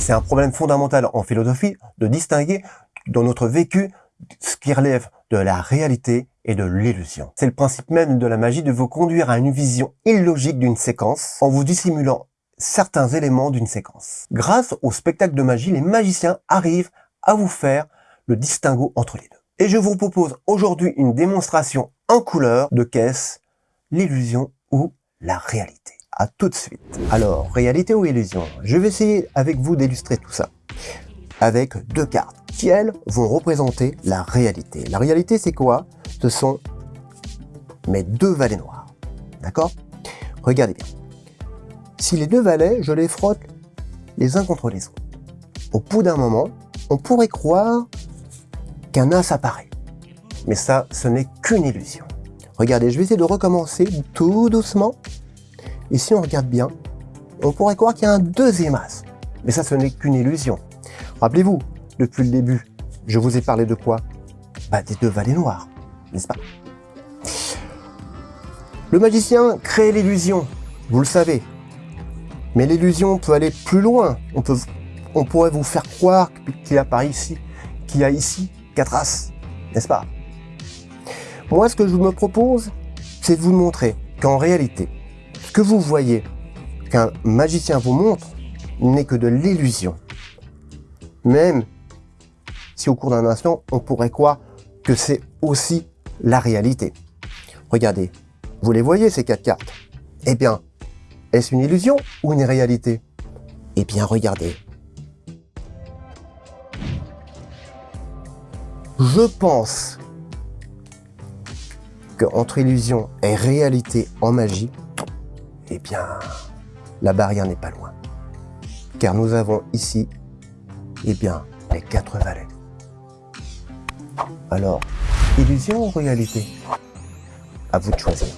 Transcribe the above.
C'est un problème fondamental en philosophie de distinguer dans notre vécu ce qui relève de la réalité et de l'illusion. C'est le principe même de la magie de vous conduire à une vision illogique d'une séquence en vous dissimulant certains éléments d'une séquence. Grâce au spectacle de magie, les magiciens arrivent à vous faire le distinguo entre les deux. Et je vous propose aujourd'hui une démonstration en couleur de caisse, l'illusion ou la réalité. À tout de suite. Alors, réalité ou illusion? Je vais essayer avec vous d'illustrer tout ça avec deux cartes qui, elles, vont représenter la réalité? La réalité, c'est quoi? Ce sont mes deux valets noirs. D'accord? Regardez bien. Si les deux valets, je les frotte les uns contre les autres, au bout d'un moment, on pourrait croire qu'un as apparaît. Mais ça, ce n'est qu'une illusion. Regardez, je vais essayer de recommencer tout doucement. Et si on regarde bien, on pourrait croire qu'il y a un deuxième as. Mais ça, ce n'est qu'une illusion. Rappelez-vous, depuis le début, je vous ai parlé de quoi? Bah, Des deux vallées noires, n'est-ce pas? Le magicien crée l'illusion, vous le savez. Mais l'illusion peut aller plus loin. On, pourrait vous faire croire qu'il apparaît ici, qu'il y a ici quatre as, n'est-ce pas? Moi, ce que je me propose, c'est de vous montrer qu'en réalité, ce que vous voyez, qu'un magicien vous montre, n'est que de l'illusion? Même si au cours d'un instant, on pourrait croire que c'est aussi la réalité. Regardez, vous les voyez ces quatre cartes Eh bien, est-ce une illusion ou une réalité? Eh bien, regardez. Je pense qu'entre illusion et réalité en magie, eh bien, la barrière n'est pas loin. Car nous avons ici, eh bien, les quatre valets. Alors, illusion ou réalité? À vous de choisir.